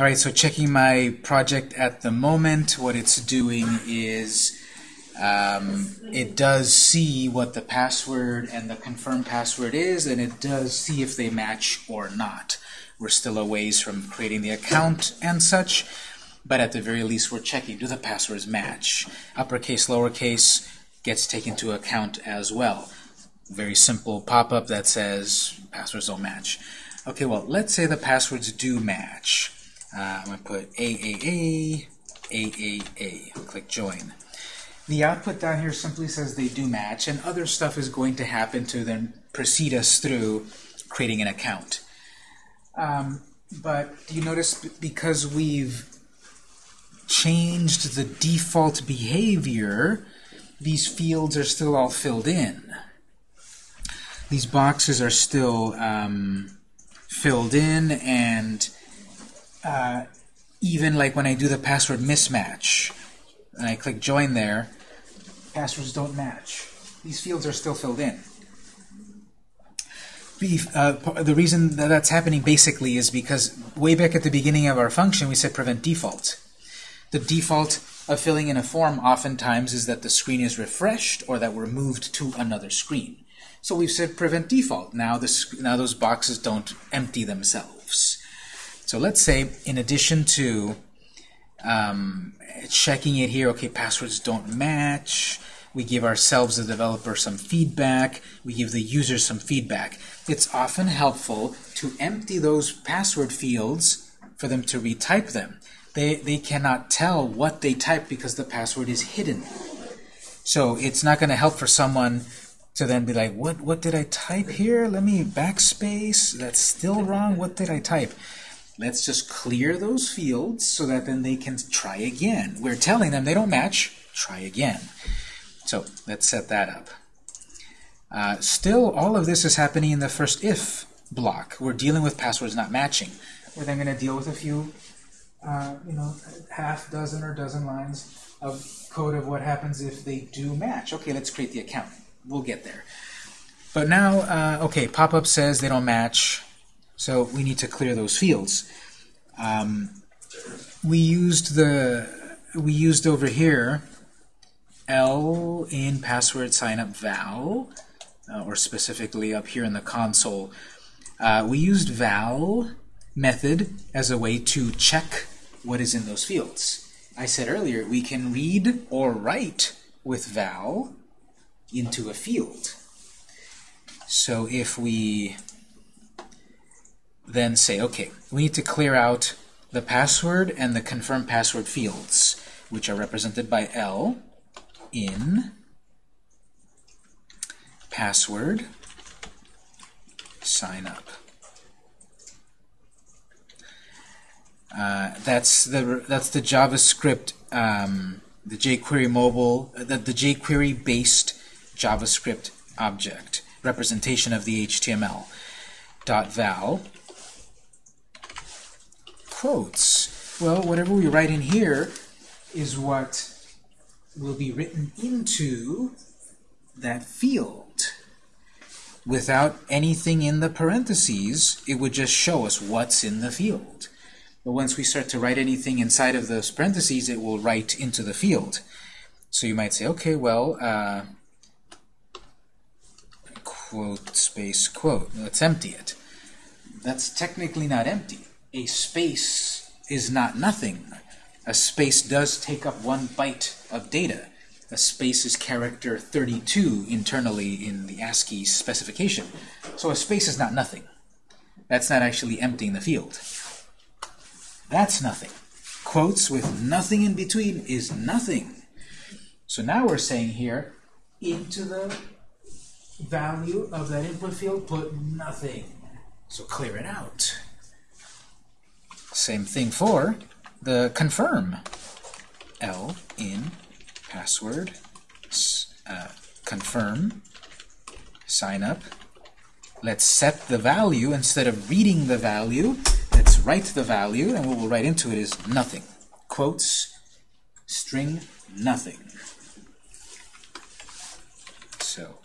All right, so checking my project at the moment, what it's doing is um, it does see what the password and the confirmed password is, and it does see if they match or not. We're still a ways from creating the account and such, but at the very least we're checking, do the passwords match? Uppercase, lowercase gets taken into account as well. Very simple pop-up that says passwords don't match. Okay, well, let's say the passwords do match. Uh, I'm going to put AAA, AAA, click join. The output down here simply says they do match, and other stuff is going to happen to then proceed us through creating an account. Um, but you notice because we've changed the default behavior, these fields are still all filled in. These boxes are still um, filled in, and uh, even like when I do the password mismatch, and I click join there, passwords don't match. These fields are still filled in. Uh, the reason that that's happening basically is because way back at the beginning of our function we said prevent default. The default of filling in a form oftentimes is that the screen is refreshed or that we're moved to another screen. So we've said prevent default. Now, this, now those boxes don't empty themselves. So let's say in addition to um, checking it here, okay, passwords don't match, we give ourselves, the developer, some feedback, we give the user some feedback. It's often helpful to empty those password fields for them to retype them. They, they cannot tell what they type because the password is hidden. So it's not going to help for someone to then be like, what, what did I type here? Let me backspace. That's still wrong. What did I type? Let's just clear those fields so that then they can try again. We're telling them they don't match. Try again. So let's set that up. Uh, still, all of this is happening in the first if block. We're dealing with passwords not matching. We're then going to deal with a few, uh, you know, half dozen or dozen lines of code of what happens if they do match. Okay, let's create the account. We'll get there. But now, uh, okay, pop-up says they don't match. So we need to clear those fields. Um, we used the we used over here L in password sign up val, uh, or specifically up here in the console. Uh, we used val method as a way to check what is in those fields. I said earlier we can read or write with val into a field. So if we then say, okay, we need to clear out the password and the confirm password fields, which are represented by L in password sign up. Uh, that's the that's the JavaScript, um, the jQuery mobile, the, the jQuery based JavaScript object representation of the HTML. Dot val quotes. Well, whatever we write in here is what will be written into that field. Without anything in the parentheses, it would just show us what's in the field. But once we start to write anything inside of those parentheses, it will write into the field. So you might say, okay, well, uh, quote space quote. Let's empty it. That's technically not empty a space is not nothing. A space does take up one byte of data. A space is character 32 internally in the ASCII specification. So a space is not nothing. That's not actually emptying the field. That's nothing. Quotes with nothing in between is nothing. So now we're saying here, into the value of that input field, put nothing. So clear it out. Same thing for the confirm. L in password uh, confirm sign up. Let's set the value instead of reading the value. Let's write the value, and what we'll write into it is nothing. Quotes string nothing. So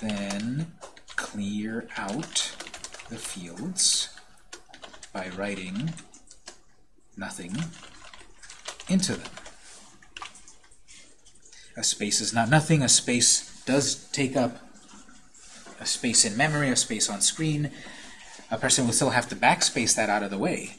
then clear out the fields by writing nothing into them. A space is not nothing. A space does take up a space in memory, a space on screen. A person will still have to backspace that out of the way.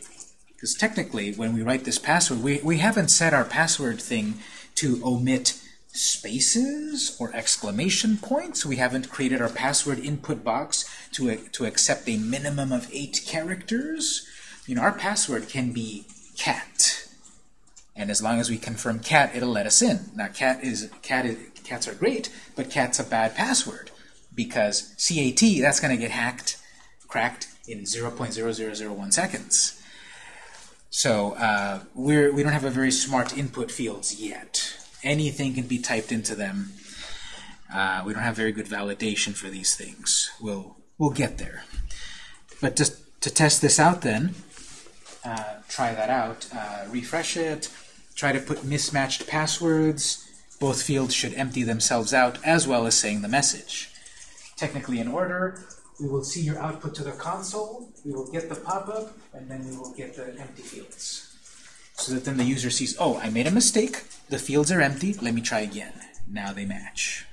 Because technically, when we write this password, we, we haven't set our password thing to omit spaces or exclamation points. We haven't created our password input box to, to accept a minimum of eight characters. You know, our password can be cat. And as long as we confirm cat, it'll let us in. Now, cat is cat is, cats are great, but cat's a bad password because CAT, that's going to get hacked, cracked in 0.0001 seconds. So uh, we're, we don't have a very smart input fields yet. Anything can be typed into them. Uh, we don't have very good validation for these things. We'll, we'll get there. But just to test this out then, uh, try that out. Uh, refresh it. Try to put mismatched passwords. Both fields should empty themselves out as well as saying the message. Technically in order, we will see your output to the console, we will get the pop-up, and then we will get the empty fields. So that then the user sees, oh, I made a mistake, the fields are empty, let me try again. Now they match.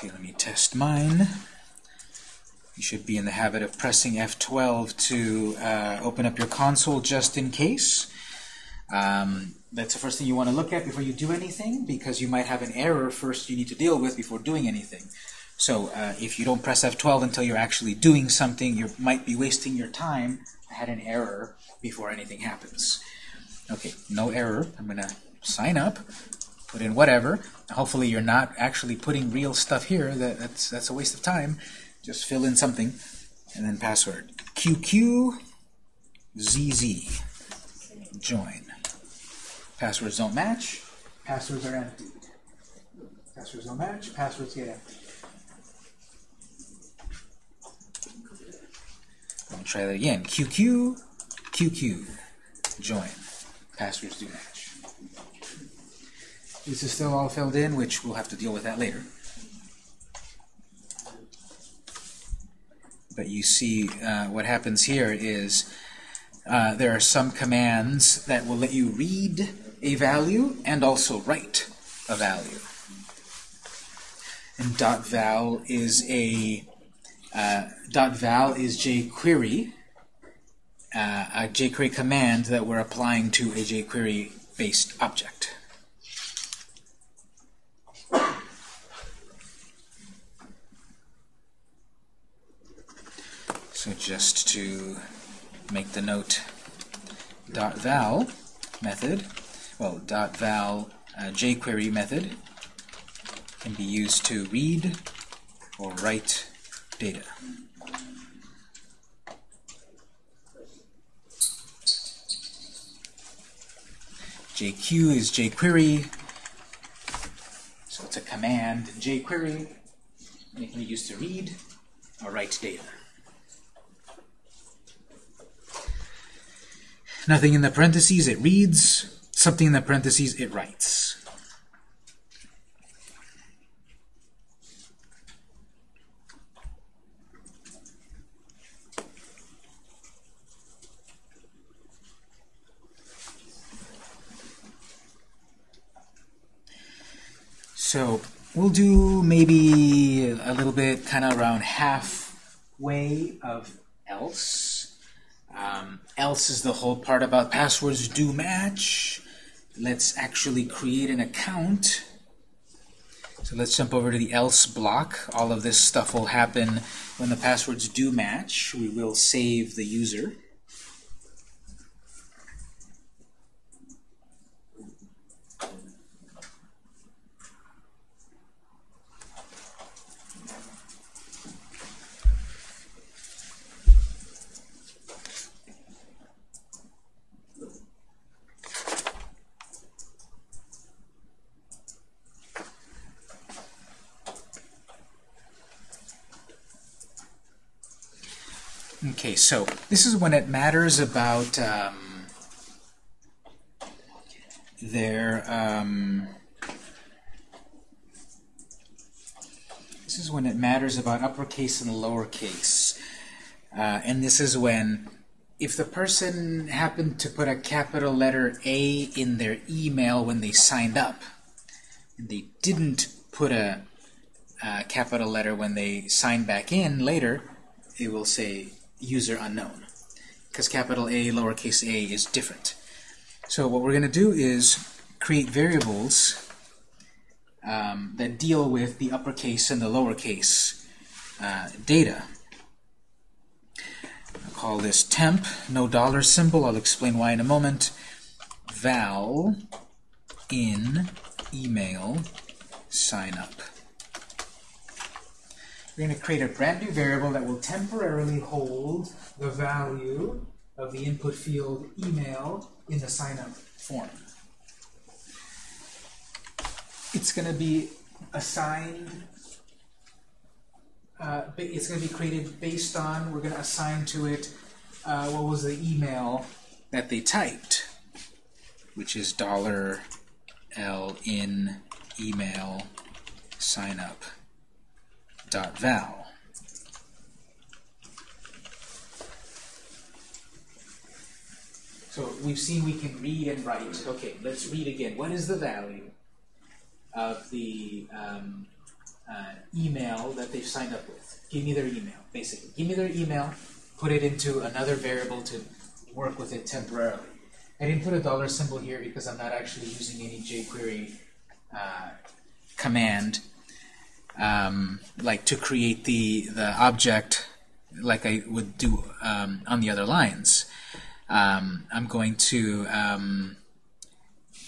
Okay, let me test mine. You should be in the habit of pressing F12 to uh, open up your console just in case. Um, that's the first thing you want to look at before you do anything, because you might have an error first you need to deal with before doing anything. So uh, if you don't press F12 until you're actually doing something, you might be wasting your time. I had an error before anything happens. Okay, no error. I'm going to sign up, put in whatever. Hopefully you're not actually putting real stuff here. That, that's, that's a waste of time. Just fill in something, and then password. QQ ZZ. Join. Passwords don't match. Passwords are emptied. Passwords don't match. Passwords get emptied. I'll try that again. QQ, QQ, join. Passwords do match. This is still all filled in, which we'll have to deal with that later. But you see uh, what happens here is uh, there are some commands that will let you read a value and also write a value. And .val is a uh, .val is jQuery, uh, a jQuery command that we're applying to a jQuery-based object. So just to make the note dot .val method, well, dot .val uh, jQuery method can be used to read or write data. JQ is jQuery, so it's a command in jQuery, and it can be used to read or write data. Nothing in the parentheses, it reads. Something in the parentheses, it writes. So we'll do maybe a little bit kind of around halfway of else. Um, else is the whole part about passwords do match. Let's actually create an account. So let's jump over to the else block. All of this stuff will happen when the passwords do match. We will save the user. Okay, so this is when it matters about um, their um, this is when it matters about uppercase and lowercase. Uh, and this is when if the person happened to put a capital letter A in their email when they signed up, and they didn't put a, a capital letter when they signed back in later, it will say user unknown. Because capital A, lowercase a is different. So what we're going to do is create variables um, that deal with the uppercase and the lowercase uh, data. I'll call this temp, no dollar symbol. I'll explain why in a moment. Val in email sign up. We're going to create a brand new variable that will temporarily hold the value of the input field email in the sign up form. It's going to be assigned uh, it's going to be created based on, we're going to assign to it uh, what was the email that they typed, which is dollar $L in email sign up dot val. So we've seen we can read and write. Okay, let's read again. What is the value of the um, uh, email that they've signed up with. Give me their email, basically. Give me their email, put it into another variable to work with it temporarily. I didn't put a dollar symbol here because I'm not actually using any jQuery uh, command um, like to create the, the object like I would do um, on the other lines. Um, I'm going to um,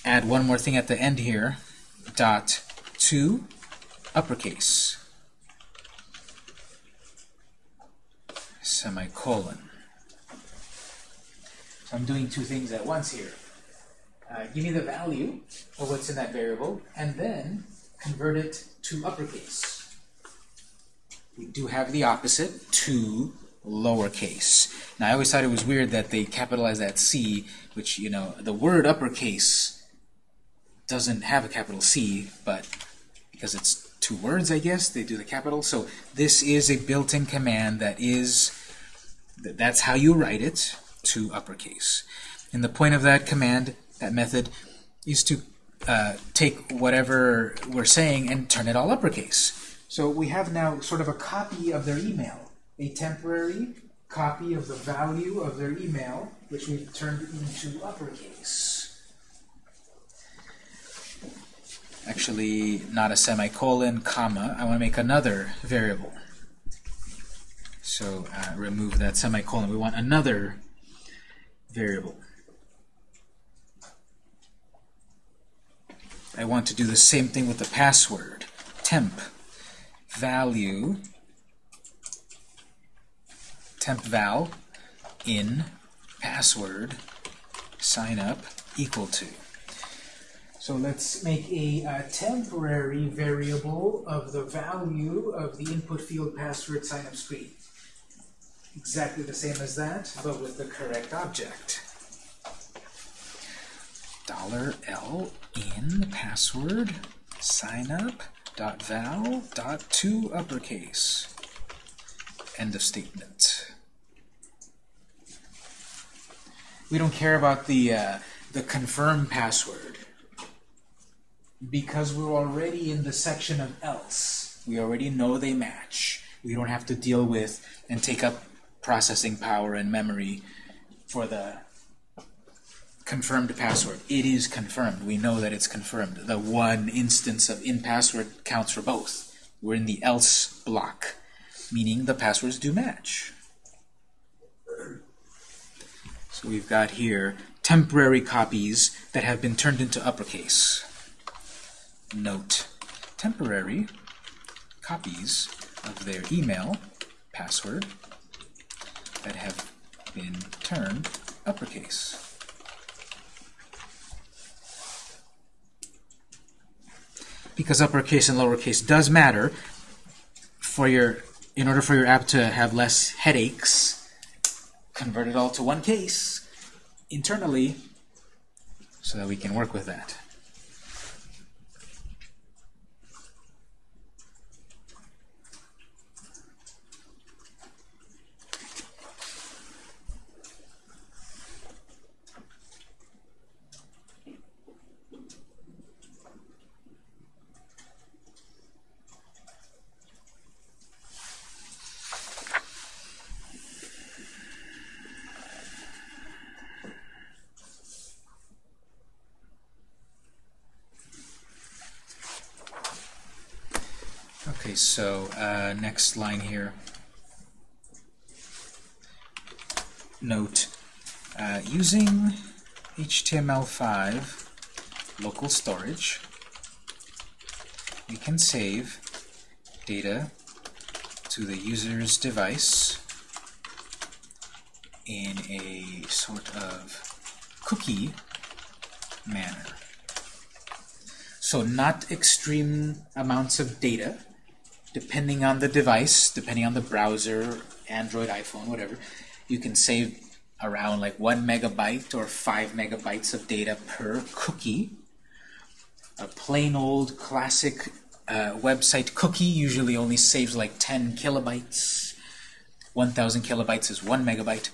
add one more thing at the end here, dot to uppercase, semicolon. So I'm doing two things at once here. Uh, give me the value of what's in that variable, and then convert it to uppercase. We do have the opposite, to lowercase. Now, I always thought it was weird that they capitalized that C, which, you know, the word uppercase doesn't have a capital C, but because it's two words, I guess. They do the capital. So this is a built-in command that is, that's how you write it to uppercase. And the point of that command, that method, is to uh, take whatever we're saying and turn it all uppercase. So we have now sort of a copy of their email, a temporary copy of the value of their email, which we've turned into uppercase. actually not a semicolon, comma. I want to make another variable. So uh, remove that semicolon. We want another variable. I want to do the same thing with the password. Temp value temp val in password sign up equal to. So let's make a, a, temporary variable of the value of the input field password sign-up screen. Exactly the same as that, but with the correct object. Dollar $L in password signup dot val dot to uppercase. End of statement. We don't care about the uh, the confirm password because we're already in the section of else. We already know they match. We don't have to deal with and take up processing power and memory for the confirmed password. It is confirmed. We know that it's confirmed. The one instance of in password counts for both. We're in the else block, meaning the passwords do match. So we've got here temporary copies that have been turned into uppercase note temporary copies of their email password that have been turned uppercase. Because uppercase and lowercase does matter for your in order for your app to have less headaches, convert it all to one case internally so that we can work with that. Okay, so uh, next line here. Note, uh, using HTML5 local storage, we can save data to the user's device in a sort of cookie manner. So not extreme amounts of data, depending on the device, depending on the browser, Android, iPhone, whatever, you can save around like one megabyte or five megabytes of data per cookie. A plain old classic uh, website cookie usually only saves like 10 kilobytes. 1,000 kilobytes is one megabyte.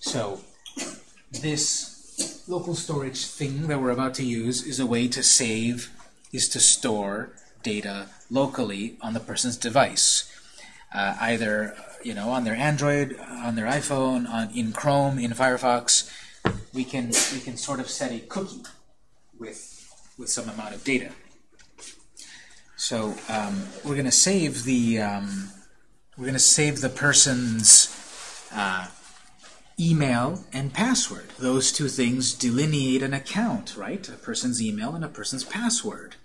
So this local storage thing that we're about to use is a way to save, is to store data locally on the person's device, uh, either you know on their Android, on their iPhone, on in Chrome, in Firefox. We can we can sort of set a cookie with with some amount of data. So um, we're going to save the um, we're going to save the person's uh, email and password. Those two things delineate an account, right? A person's email and a person's password.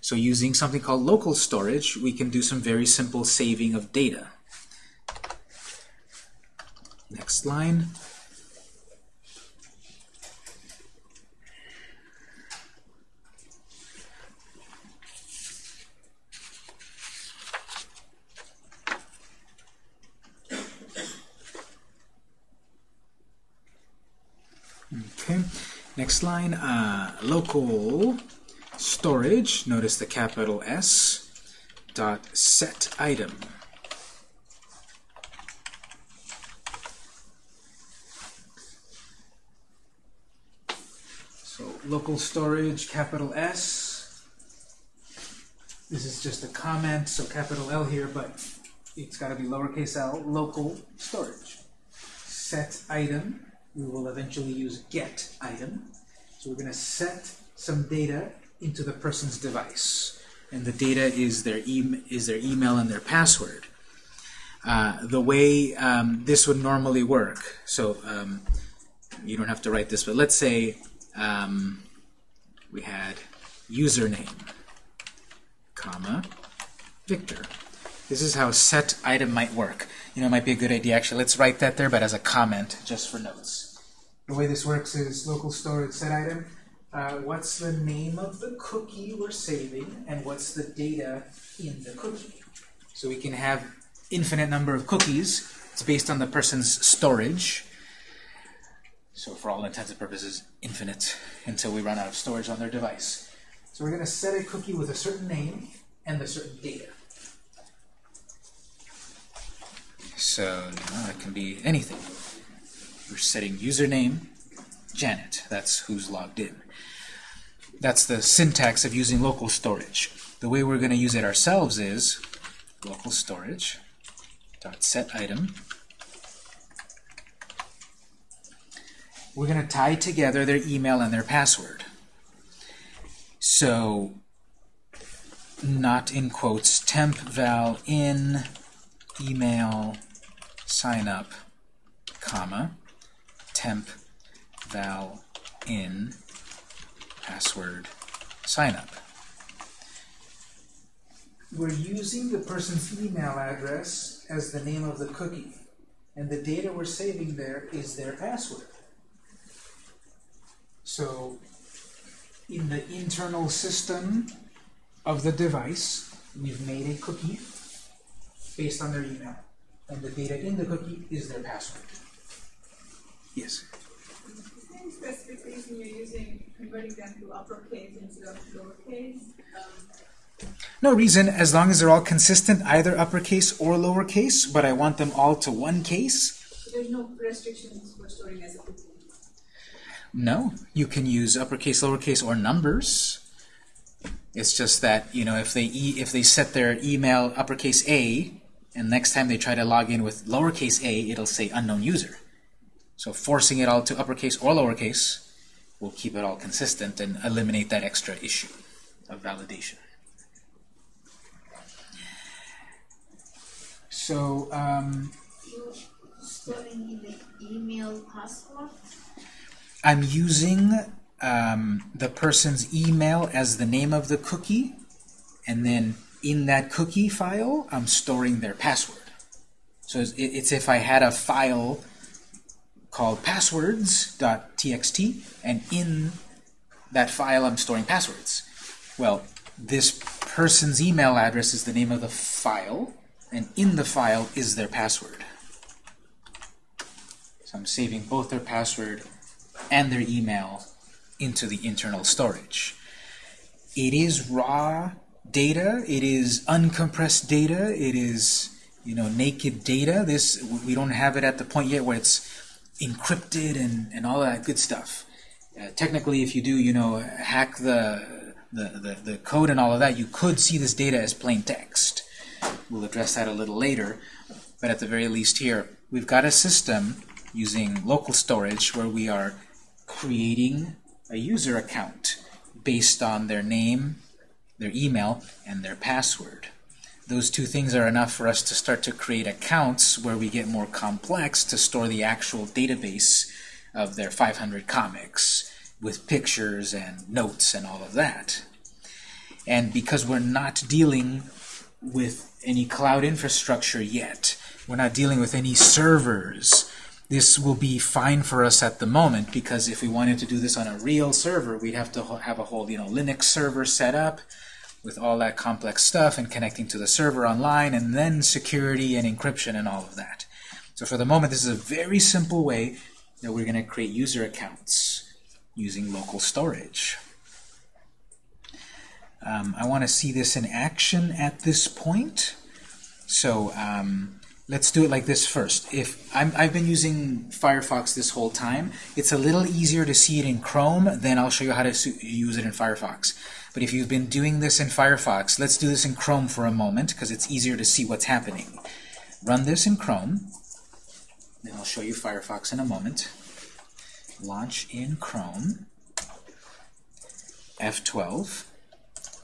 So using something called local storage, we can do some very simple saving of data. Next line. Okay, next line, uh, local storage, notice the capital S, dot set item. So local storage, capital S. This is just a comment, so capital L here, but it's got to be lowercase l, local storage. Set item, we will eventually use get item. So we're going to set some data into the person's device. And the data is their, e is their email and their password. Uh, the way um, this would normally work, so um, you don't have to write this, but let's say um, we had username, comma, Victor. This is how set item might work. You know, it might be a good idea, actually. Let's write that there, but as a comment, just for notes. The way this works is local storage set item uh, what's the name of the cookie we're saving, and what's the data in the cookie. So we can have infinite number of cookies. It's based on the person's storage. So for all intents and purposes, infinite until we run out of storage on their device. So we're going to set a cookie with a certain name and a certain data. So know, it can be anything. We're setting username, Janet. That's who's logged in. That's the syntax of using local storage. The way we're going to use it ourselves is local storage dot set item. We're going to tie together their email and their password. So, not in quotes, temp val in email sign up, comma, temp val in password sign up. We're using the person's email address as the name of the cookie. And the data we're saving there is their password. So in the internal system of the device, we've made a cookie based on their email. And the data in the cookie is their password. Yes? You're using converting them to uppercase instead of lowercase? Um, No reason, as long as they're all consistent, either uppercase or lowercase, but I want them all to one case. so there's no restrictions for storing as a cookie. No, you can use uppercase, lowercase, or numbers. It's just that you know if they e if they set their email uppercase A, and next time they try to log in with lowercase a, it'll say unknown user. So forcing it all to uppercase or lowercase will keep it all consistent and eliminate that extra issue of validation. So um, You storing the email password? I'm using um, the person's email as the name of the cookie, and then in that cookie file, I'm storing their password. So it's, it's if I had a file called passwords.txt, and in that file I'm storing passwords. Well, this person's email address is the name of the file, and in the file is their password. So I'm saving both their password and their email into the internal storage. It is raw data. It is uncompressed data. It is you know naked data. This we don't have it at the point yet where it's encrypted and, and all that good stuff. Uh, technically, if you do you know hack the, the the the code and all of that, you could see this data as plain text. We'll address that a little later, but at the very least here, we've got a system using local storage where we are creating a user account based on their name, their email, and their password. Those two things are enough for us to start to create accounts where we get more complex to store the actual database of their 500 comics with pictures and notes and all of that. And because we're not dealing with any cloud infrastructure yet, we're not dealing with any servers, this will be fine for us at the moment because if we wanted to do this on a real server, we'd have to have a whole you know Linux server set up with all that complex stuff and connecting to the server online and then security and encryption and all of that. So for the moment, this is a very simple way that we're going to create user accounts using local storage. Um, I want to see this in action at this point. So um, let's do it like this first. If I'm, I've been using Firefox this whole time, it's a little easier to see it in Chrome, then I'll show you how to use it in Firefox. But if you've been doing this in Firefox, let's do this in Chrome for a moment, because it's easier to see what's happening. Run this in Chrome, then I'll show you Firefox in a moment. Launch in Chrome, F12,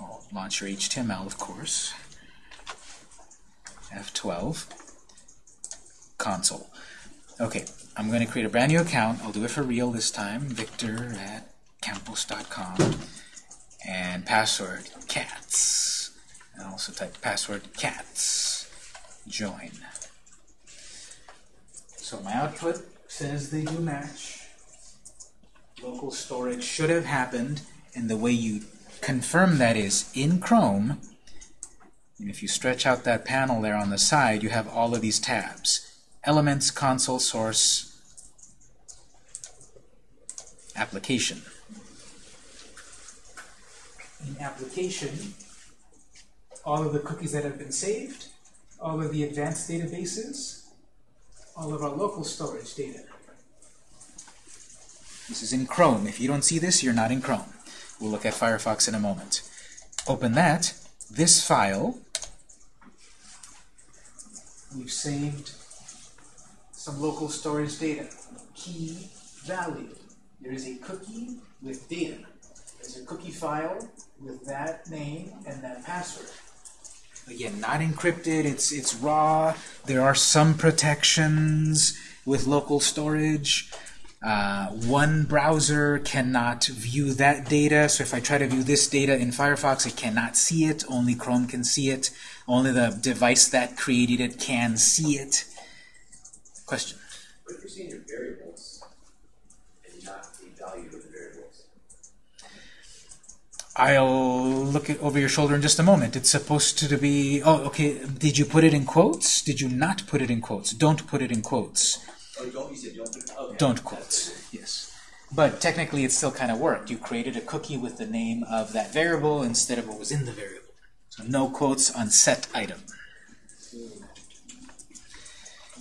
oh, launch your HTML, of course, F12, console. Okay, I'm going to create a brand new account. I'll do it for real this time. Victor at campos.com and password cats. And also type password cats. Join. So my output says they do match. Local storage should have happened, and the way you confirm that is in Chrome. And if you stretch out that panel there on the side, you have all of these tabs. Elements, console, source, application. In application, all of the cookies that have been saved, all of the advanced databases, all of our local storage data. This is in Chrome. If you don't see this, you're not in Chrome. We'll look at Firefox in a moment. Open that. This file, we've saved some local storage data. Key value. There is a cookie with data. There's a cookie file with that name and that password. Again, not encrypted, it's, it's raw. There are some protections with local storage. Uh, one browser cannot view that data, so if I try to view this data in Firefox, it cannot see it. Only Chrome can see it. Only the device that created it can see it. Question? What if you're seeing your variables and not the value of the variables? I'll look it over your shoulder in just a moment. It's supposed to be... Oh, okay. Did you put it in quotes? Did you not put it in quotes? Don't put it in quotes. Oh, don't don't. Okay. Don't quotes. Yes. But technically, it still kind of worked. You created a cookie with the name of that variable instead of what was in the variable. So no quotes on set item.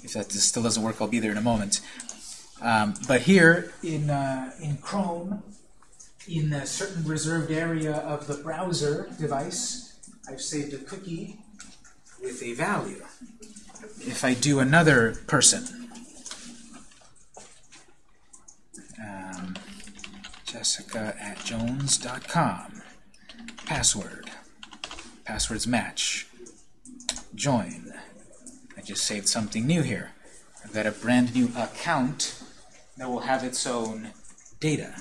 If that still doesn't work, I'll be there in a moment. Um, but here in, uh, in Chrome, in a certain reserved area of the browser device, I've saved a cookie with a value. If I do another person, um, jessica at jones.com, password, passwords match, join. I just saved something new here. I've got a brand new account that will have its own data.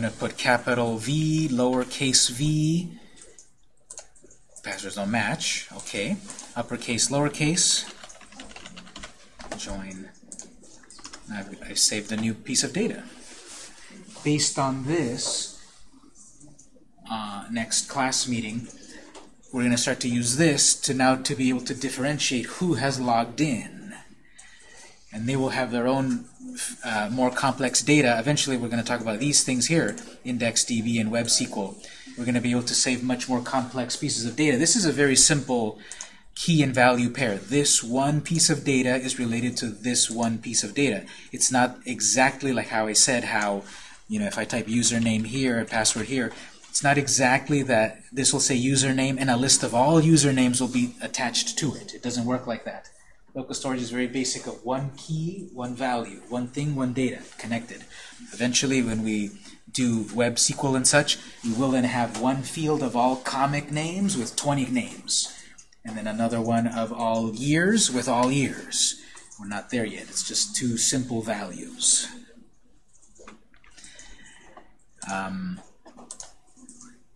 Going to put capital V, lowercase v. Passwords don't match. Okay. Uppercase, lowercase. Join. I've, I've saved a new piece of data. Based on this, uh, next class meeting, we're going to start to use this to now to be able to differentiate who has logged in. And they will have their own uh, more complex data. Eventually, we're going to talk about these things here, IndexedDB and WebSQL. We're going to be able to save much more complex pieces of data. This is a very simple key and value pair. This one piece of data is related to this one piece of data. It's not exactly like how I said how, you know, if I type username here and password here, it's not exactly that this will say username and a list of all usernames will be attached to it. It doesn't work like that. Local storage is very basic of one key, one value, one thing, one data, connected. Eventually, when we do web SQL and such, we will then have one field of all comic names with 20 names, and then another one of all years with all years. We're not there yet. It's just two simple values. Um,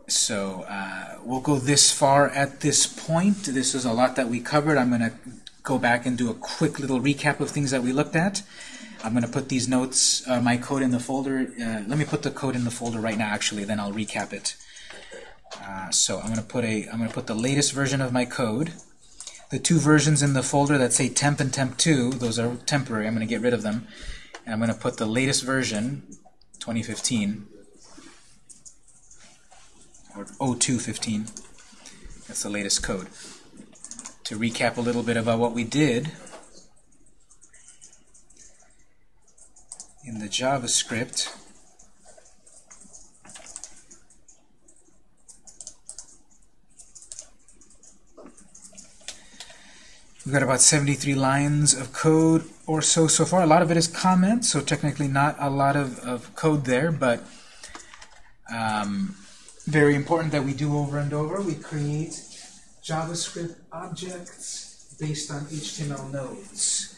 so uh, we'll go this far at this point. This is a lot that we covered. I'm going to go back and do a quick little recap of things that we looked at. I'm going to put these notes, uh, my code in the folder. Uh, let me put the code in the folder right now, actually, then I'll recap it. Uh, so I'm going to put a, I'm going to put the latest version of my code. The two versions in the folder that say temp and temp2, those are temporary. I'm going to get rid of them. And I'm going to put the latest version, 2015, or 0215. That's the latest code. To recap a little bit about what we did, in the JavaScript, We've got about 73 lines of code or so so far. A lot of it is comments, so technically not a lot of, of code there, but um, very important that we do over and over. We create JavaScript objects based on HTML nodes.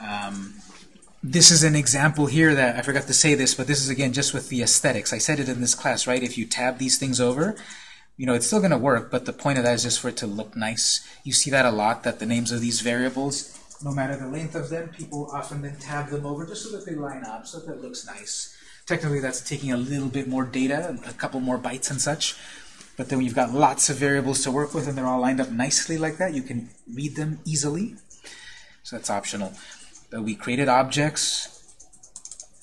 Um, this is an example here that I forgot to say this, but this is again just with the aesthetics. I said it in this class, right? If you tab these things over, you know, it's still going to work, but the point of that is just for it to look nice. You see that a lot, that the names of these variables, no matter the length of them, people often then tab them over just so that they line up, so that it looks nice. Technically, that's taking a little bit more data, a couple more bytes and such. But then you've got lots of variables to work with and they're all lined up nicely like that, you can read them easily. So that's optional. But we created objects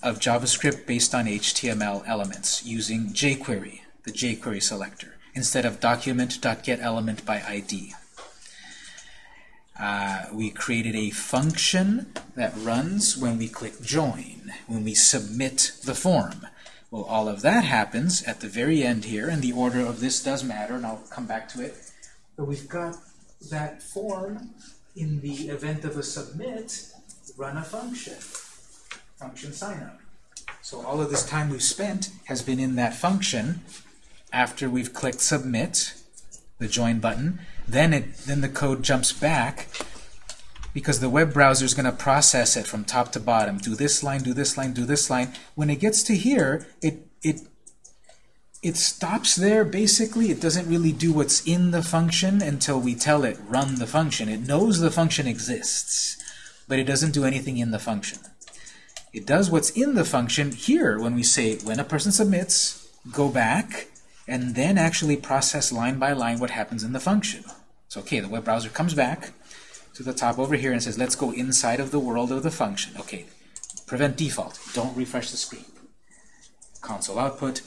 of JavaScript based on HTML elements using jQuery, the jQuery selector instead of document.getElement by ID. Uh, we created a function that runs when we click join, when we submit the form. Well, all of that happens at the very end here, and the order of this does matter, and I'll come back to it. But we've got that form in the event of a submit, run a function, function signup. So all of this time we've spent has been in that function after we've clicked submit, the join button, then it then the code jumps back because the web browser is going to process it from top to bottom. Do this line, do this line, do this line. When it gets to here, it it it stops there basically. It doesn't really do what's in the function until we tell it run the function. It knows the function exists, but it doesn't do anything in the function. It does what's in the function here when we say when a person submits, go back, and then actually process line by line what happens in the function. So okay, the web browser comes back to the top over here and says, let's go inside of the world of the function. Okay, prevent default. Don't refresh the screen. Console output.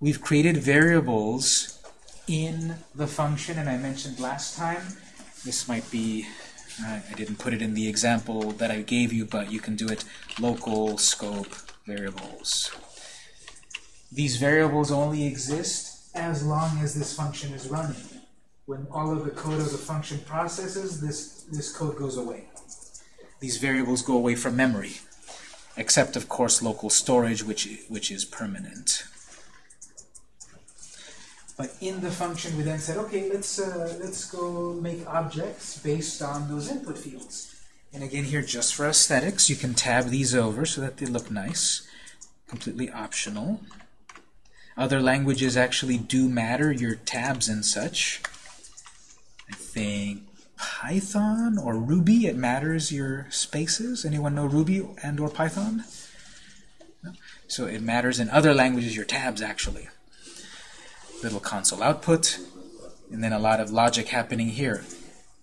We've created variables in the function, and I mentioned last time, this might be, I I didn't put it in the example that I gave you, but you can do it local scope variables. These variables only exist as long as this function is running. When all of the code of the function processes, this, this code goes away. These variables go away from memory, except of course local storage, which, which is permanent. But in the function, we then said, okay, let's uh, let's go make objects based on those input fields. And again, here, just for aesthetics, you can tab these over so that they look nice. Completely optional. Other languages actually do matter, your tabs and such. I think Python or Ruby, it matters your spaces. Anyone know Ruby and or Python? No? So it matters in other languages, your tabs actually little console output, and then a lot of logic happening here.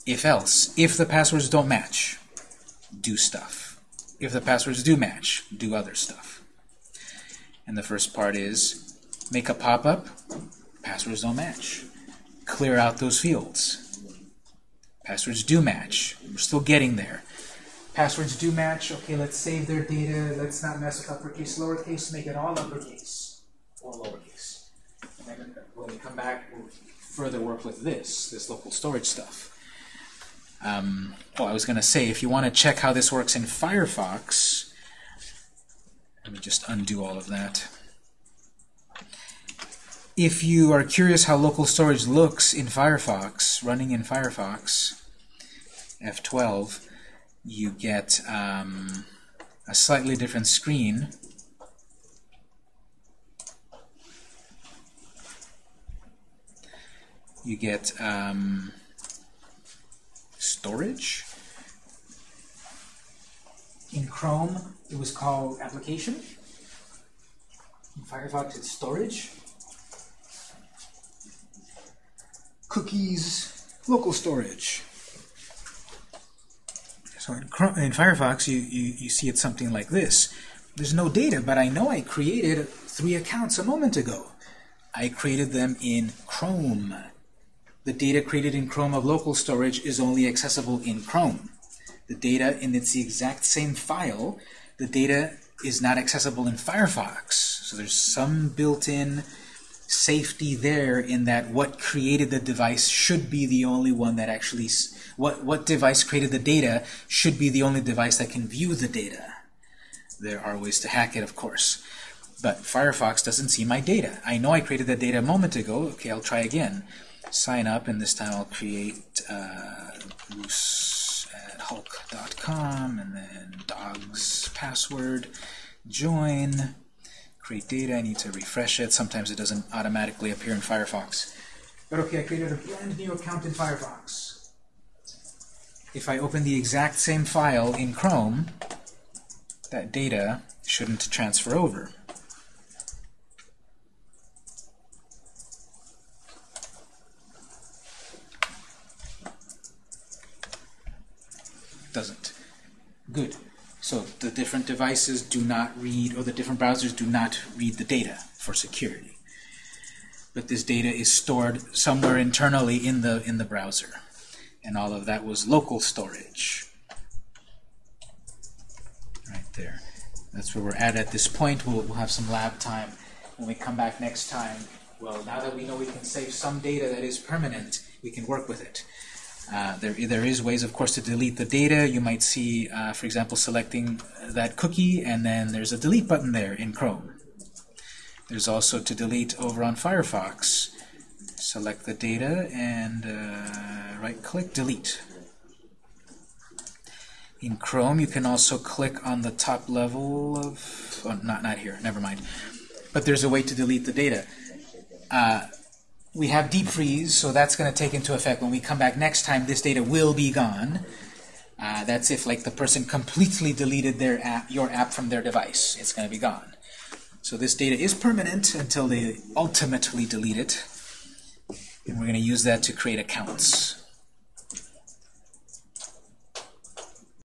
If else, if the passwords don't match, do stuff. If the passwords do match, do other stuff. And the first part is make a pop-up, passwords don't match. Clear out those fields. Passwords do match. We're still getting there. Passwords do match. Okay, let's save their data. Let's not mess with uppercase, lowercase. Make it all uppercase or lowercase. And then when we come back, we'll further work with this, this local storage stuff. Um, oh, I was going to say, if you want to check how this works in Firefox, let me just undo all of that. If you are curious how local storage looks in Firefox, running in Firefox, F12, you get um, a slightly different screen. You get um, storage. In Chrome, it was called application. In Firefox, it's storage. Cookies, local storage. So in, in Firefox, you, you, you see it's something like this. There's no data, but I know I created three accounts a moment ago. I created them in Chrome. The data created in Chrome of local storage is only accessible in Chrome. The data, and it's the exact same file, the data is not accessible in Firefox. So there's some built-in safety there in that what created the device should be the only one that actually, what, what device created the data should be the only device that can view the data. There are ways to hack it, of course. But Firefox doesn't see my data. I know I created that data a moment ago. Okay, I'll try again. Sign up, and this time I'll create uh, Bruce at Hulk.com, and then dogs password, join, create data. I need to refresh it. Sometimes it doesn't automatically appear in Firefox. But okay, I created a brand new account in Firefox. If I open the exact same file in Chrome, that data shouldn't transfer over. Doesn't. Good. So the different devices do not read, or the different browsers do not read the data for security. But this data is stored somewhere internally in the in the browser. And all of that was local storage. Right there. That's where we're at at this point. We'll, we'll have some lab time. When we come back next time, well, now that we know we can save some data that is permanent, we can work with it. Uh, there, there is ways, of course, to delete the data. You might see, uh, for example, selecting that cookie, and then there's a delete button there in Chrome. There's also to delete over on Firefox. Select the data and uh, right-click, delete. In Chrome, you can also click on the top level of, oh, not, not here, never mind. But there's a way to delete the data. We have deep freeze, so that's going to take into effect when we come back next time, this data will be gone. Uh, that's if like the person completely deleted their app, your app from their device. It's going to be gone. So this data is permanent until they ultimately delete it. And we're going to use that to create accounts.